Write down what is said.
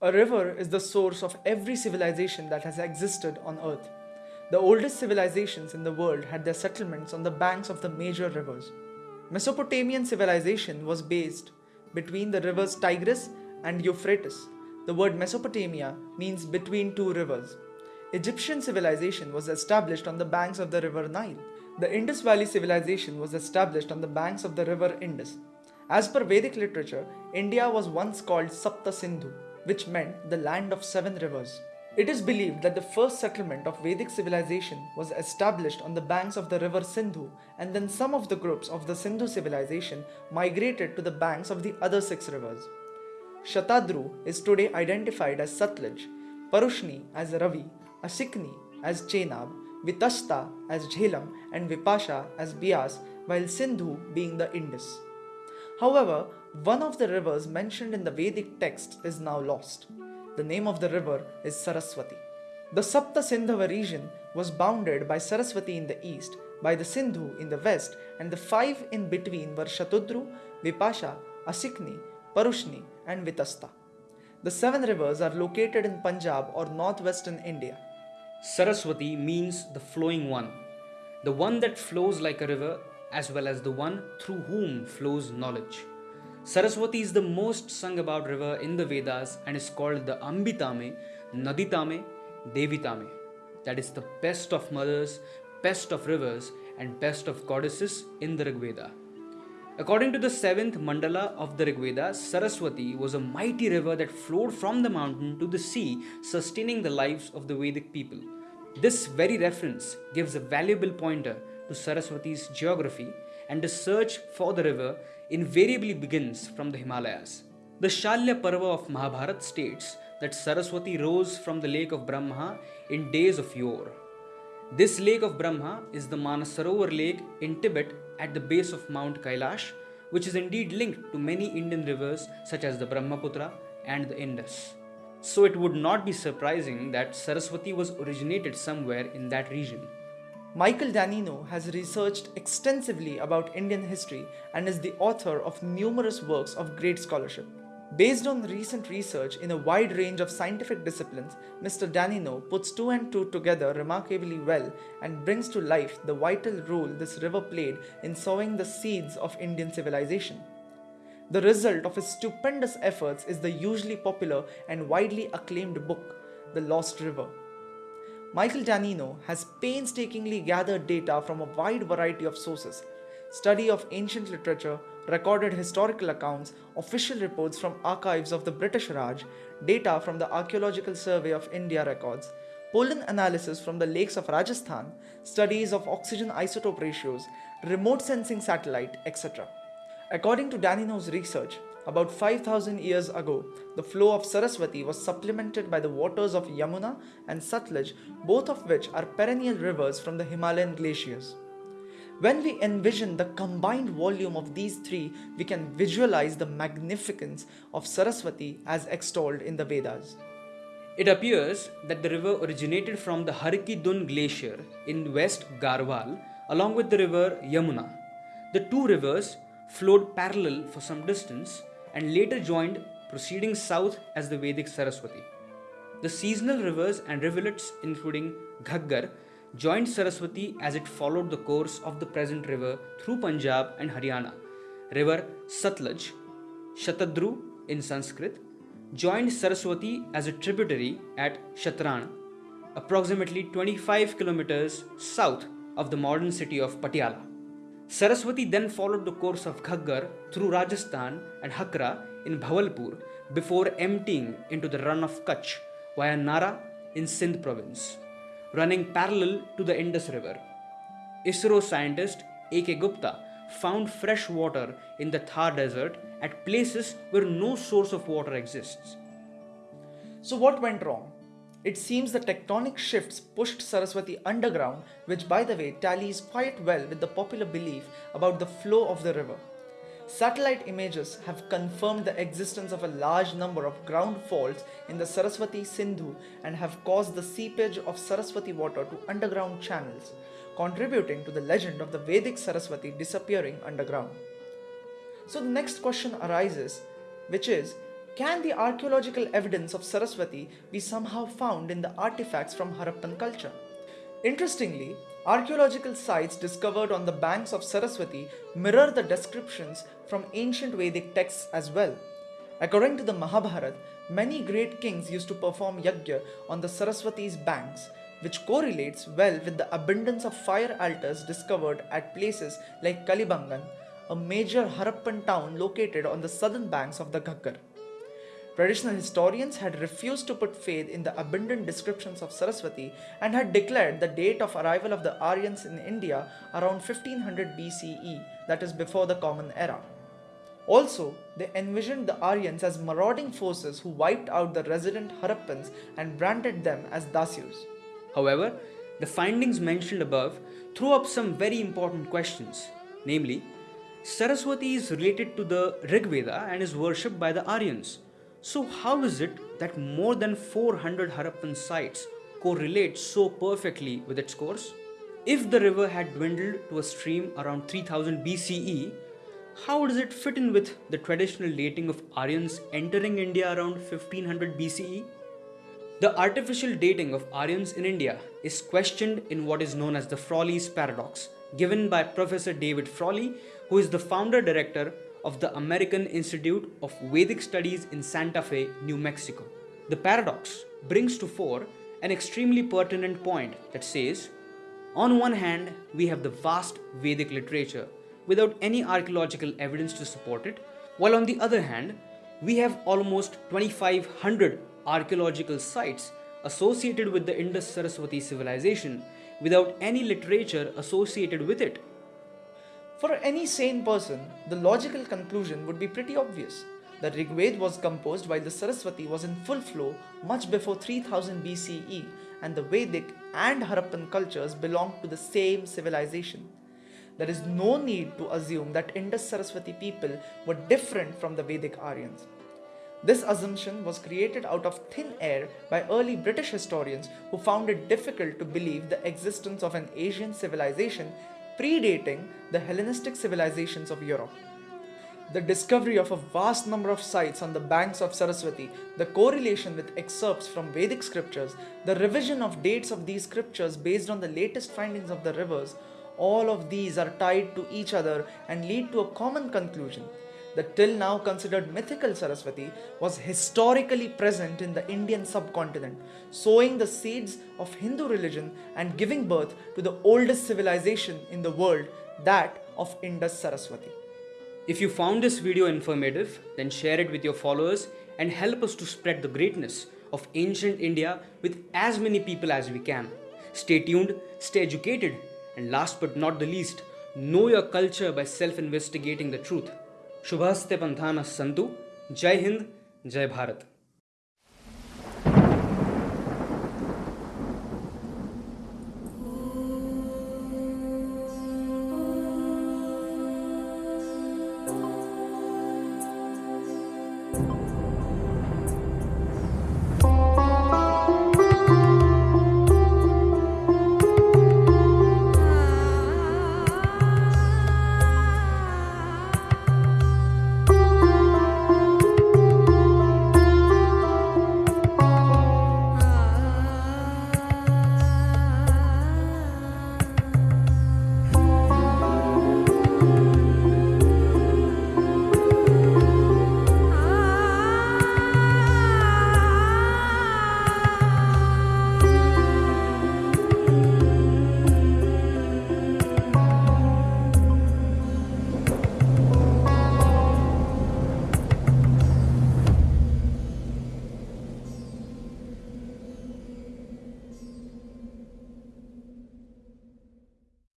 A river is the source of every civilization that has existed on earth. The oldest civilizations in the world had their settlements on the banks of the major rivers. Mesopotamian civilization was based between the rivers Tigris and Euphrates. The word Mesopotamia means between two rivers. Egyptian civilization was established on the banks of the river Nile. The Indus Valley civilization was established on the banks of the river Indus. As per Vedic literature, India was once called Sapta Sindhu, which meant the land of seven rivers. It is believed that the first settlement of Vedic civilization was established on the banks of the river Sindhu, and then some of the groups of the Sindhu civilization migrated to the banks of the other six rivers. Shatadru is today identified as Satluj, Parushni as Ravi, Asikni as Chenab, Vitasta as Jhelum, and Vipasha as Beas, while Sindhu being the Indus. However, one of the rivers mentioned in the Vedic text is now lost. The name of the river is Saraswati. The Sapta Sindhava region was bounded by Saraswati in the east, by the Sindhu in the west, and the five in between were Shatudru, Vipasha, Asikni, Parushni, and Vitasta. The seven rivers are located in Punjab or northwestern India. Saraswati means the flowing one, the one that flows like a river, as well as the one through whom flows knowledge. Saraswati is the most sung about river in the Vedas and is called the Ambitame, Naditame, Devitame. That is the best of mothers, best of rivers, and best of goddesses in the Rig Veda. According to the seventh mandala of the Rig Veda, Saraswati was a mighty river that flowed from the mountain to the sea, sustaining the lives of the Vedic people. This very reference gives a valuable pointer to Saraswati's geography, and the search for the river invariably begins from the Himalayas. The Shalya Parva of Mahabharata states that Saraswati rose from the lake of Brahma in days of yore. This lake of Brahma is the Manasarovar lake in Tibet at the base of Mount Kailash, which is indeed linked to many Indian rivers such as the Brahmaputra and the Indus. So it would not be surprising that Saraswati was originated somewhere in that region. Michael Danino has researched extensively about Indian history and is the author of numerous works of great scholarship. Based on recent research in a wide range of scientific disciplines, Mr. Danino puts two and two together remarkably well and brings to life the vital role this river played in sowing the seeds of Indian civilization. The result of his stupendous efforts is the hugely popular and widely acclaimed book, The Lost River. Michael Danino has painstakingly gathered data from a wide variety of sources study of ancient literature, recorded historical accounts, official reports from archives of the British Raj, data from the Archaeological Survey of India records, pollen analysis from the lakes of Rajasthan, studies of oxygen isotope ratios, remote sensing satellite, etc. According to Danino's research, about 5000 years ago, the flow of Saraswati was supplemented by the waters of Yamuna and Satluj, both of which are perennial rivers from the Himalayan glaciers. When we envision the combined volume of these three, we can visualize the magnificence of Saraswati as extolled in the Vedas. It appears that the river originated from the Har Ki Dun glacier in West Garhwal along with the river Yamuna. The two rivers flowed parallel for some distance and later joined proceeding south as the Vedic Saraswati. The seasonal rivers and rivulets including Ghaggar joined Saraswati as it followed the course of the present river through Punjab and Haryana. River Satluj, Shatadru in Sanskrit, joined Saraswati as a tributary at Shatran, approximately 25 kilometers south of the modern city of Patiala. Saraswati then followed the course of Ghaggar through Rajasthan and Hakra in Bahawalpur before emptying into the Rann of Kutch via Nara in Sindh province running parallel to the Indus River. ISRO scientist A.K. Gupta found fresh water in the Thar Desert at places where no source of water exists. So, what went wrong? It seems the tectonic shifts pushed Saraswati underground, which, by the way, tallies quite well with the popular belief about the flow of the river. Satellite images have confirmed the existence of a large number of ground faults in the Saraswati Sindhu and have caused the seepage of Saraswati water to underground channels, contributing to the legend of the Vedic Saraswati disappearing underground. So the next question arises, which is Can the archaeological evidence of Saraswati be somehow found in the artifacts from Harappan culture? Interestingly, archaeological sites discovered on the banks of Saraswati mirror the descriptions from ancient Vedic texts as well. According to the Mahabharata, many great kings used to perform yajna on the Saraswati's banks, which correlates well with the abundance of fire altars discovered at places like Kalibangan, a major Harappan town located on the southern banks of the Ghaggar. Traditional historians had refused to put faith in the abundant descriptions of Saraswati and had declared the date of arrival of the Aryans in India around 1500 BCE, that is before the Common Era. Also, they envisioned the Aryans as marauding forces who wiped out the resident Harappans and branded them as Dasyus. However, the findings mentioned above throw up some very important questions, namely, Saraswati is related to the Rig Veda and is worshipped by the Aryans. So, how is it that more than 400 Harappan sites correlate so perfectly with its course? If the river had dwindled to a stream around 3000 BCE, how does it fit in with the traditional dating of Aryans entering India around 1500 BCE? The artificial dating of Aryans in India is questioned in what is known as the Frawley's paradox, given by Professor David Frawley, who is the founder director of the American Institute of Vedic Studies in Santa Fe, New Mexico. The paradox brings to fore an extremely pertinent point that says on one hand, we have the vast Vedic literature without any archaeological evidence to support it, while on the other hand, we have almost 2500 archaeological sites associated with the Indus Saraswati civilization without any literature associated with it. For any sane person, the logical conclusion would be pretty obvious. The Rigved was composed while the Saraswati was in full flow much before 3000 BCE, and the Vedic and Harappan cultures belonged to the same civilization. There is no need to assume that Indus Saraswati people were different from the Vedic Aryans. This assumption was created out of thin air by early British historians who found it difficult to believe the existence of an Asian civilization predating the Hellenistic civilizations of Europe. The discovery of a vast number of sites on the banks of Saraswati, the correlation with excerpts from Vedic scriptures, the revision of dates of these scriptures based on the latest findings of the rivers, all of these are tied to each other and lead to a common conclusion the till now considered mythical Saraswati, was historically present in the Indian subcontinent, sowing the seeds of Hindu religion and giving birth to the oldest civilization in the world, that of Indus Saraswati. If you found this video informative, then share it with your followers and help us to spread the greatness of ancient India with as many people as we can. Stay tuned, stay educated, and last but not the least, know your culture by self investigating the truth. शुभस्ते पंथान Santu. Jai Hind Jai Bharat.